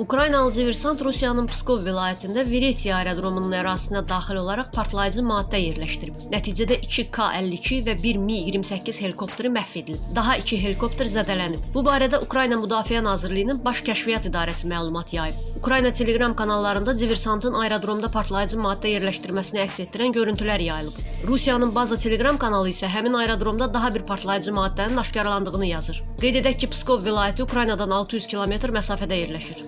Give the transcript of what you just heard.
Ukraynalı diversant Rusiyanın Pskov vilayətində Viretiya aerodromunun ərazisinə daxil olaraq partlayıcı maddə yerləşdirib. Nəticədə 2 K-52 və 1 Mi-28 helikopteri məhv edilib. Daha 2 helikopter zədələnib. Bu barədə Ukrayna Müdafiə Nazirliyinin Baş Kəşfiyyat İdarəsi məlumat yayıb. Ukrayna Telegram kanallarında diversantın aerodromda partlayıcı maddə yerləşdirməsini əks etdirən görüntülər yayılıb. Rusiyanın Baza Telegram kanalı isə həmin aerodromda daha bir partlayıcı maddənin aşkarlandığını yazır. Qeyd edək ki, Pskov vilayəti Ukraynadan 600 kilometr məsafədə yerləşir.